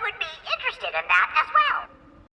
I would be interested in that